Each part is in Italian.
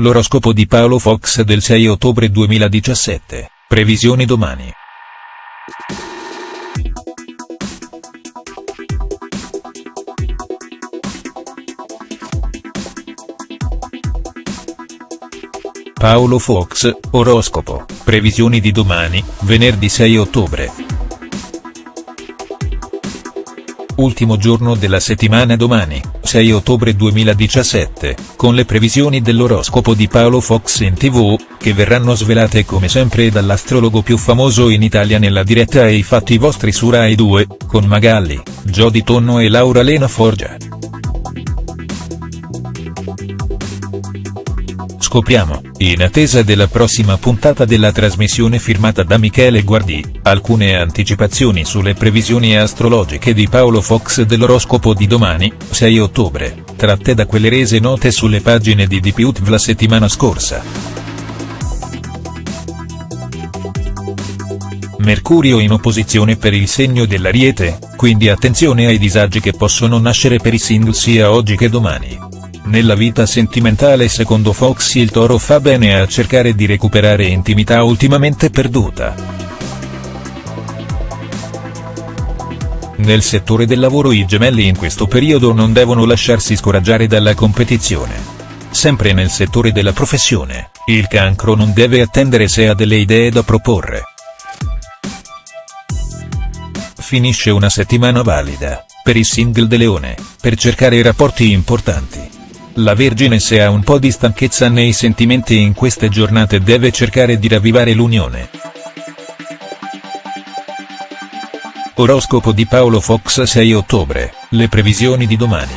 l'oroscopo di Paolo Fox del 6 ottobre 2017, previsioni domani. Paolo Fox, oroscopo, previsioni di domani, venerdì 6 ottobre. Ultimo giorno della settimana domani, 6 ottobre 2017, con le previsioni dell'oroscopo di Paolo Fox in tv, che verranno svelate come sempre dall'astrologo più famoso in Italia nella diretta ai fatti vostri su Rai 2, con Magalli, Jody Tonno e Laura Lena Forgia. Scopriamo, in attesa della prossima puntata della trasmissione firmata da Michele Guardi, alcune anticipazioni sulle previsioni astrologiche di Paolo Fox dell'oroscopo di domani, 6 ottobre, tratte da quelle rese note sulle pagine di DPUTV la settimana scorsa. Mercurio in opposizione per il segno dell'Ariete, quindi attenzione ai disagi che possono nascere per i single sia oggi che domani. Nella vita sentimentale secondo Fox il toro fa bene a cercare di recuperare intimità ultimamente perduta. Nel settore del lavoro i gemelli in questo periodo non devono lasciarsi scoraggiare dalla competizione. Sempre nel settore della professione, il cancro non deve attendere se ha delle idee da proporre. Finisce una settimana valida, per i single de Leone, per cercare rapporti importanti. La Vergine se ha un po' di stanchezza nei sentimenti in queste giornate deve cercare di ravvivare l'unione. Oroscopo di Paolo Fox 6 ottobre, le previsioni di domani.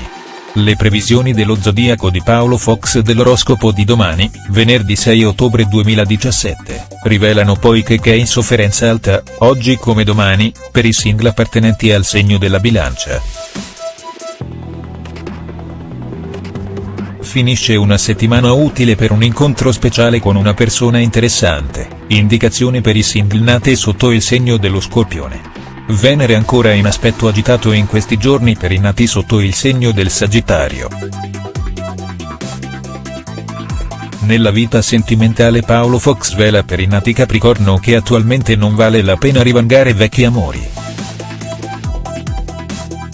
Le previsioni dello zodiaco di Paolo Fox dell'oroscopo di domani, venerdì 6 ottobre 2017, rivelano poi che è in sofferenza alta, oggi come domani, per i single appartenenti al segno della bilancia. Finisce una settimana utile per un incontro speciale con una persona interessante, indicazioni per i single nate sotto il segno dello scorpione. Venere ancora in aspetto agitato in questi giorni per i nati sotto il segno del Sagittario. Nella vita sentimentale Paolo Fox vela per i nati Capricorno che attualmente non vale la pena rivangare vecchi amori.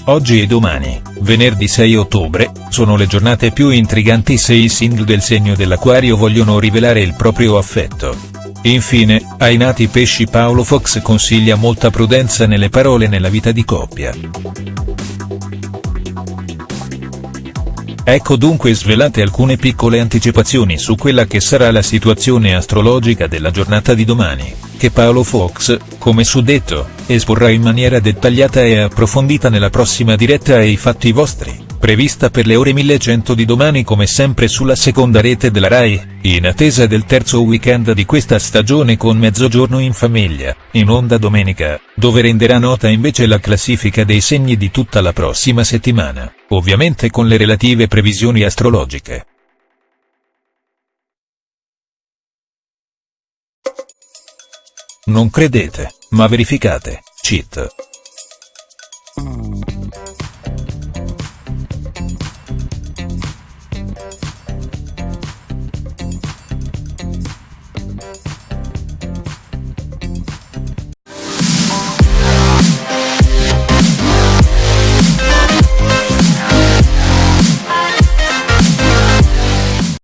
Oggi e domani, venerdì 6 ottobre, sono le giornate più intriganti se i single del segno dell'Aquario vogliono rivelare il proprio affetto. Infine, ai nati pesci Paolo Fox consiglia molta prudenza nelle parole nella vita di coppia. Ecco dunque svelate alcune piccole anticipazioni su quella che sarà la situazione astrologica della giornata di domani, che Paolo Fox, come suddetto, esporrà in maniera dettagliata e approfondita nella prossima diretta ai fatti vostri prevista per le ore 1100 di domani come sempre sulla seconda rete della RAI, in attesa del terzo weekend di questa stagione con Mezzogiorno in famiglia, in onda domenica, dove renderà nota invece la classifica dei segni di tutta la prossima settimana, ovviamente con le relative previsioni astrologiche. Non credete, ma verificate, cheat.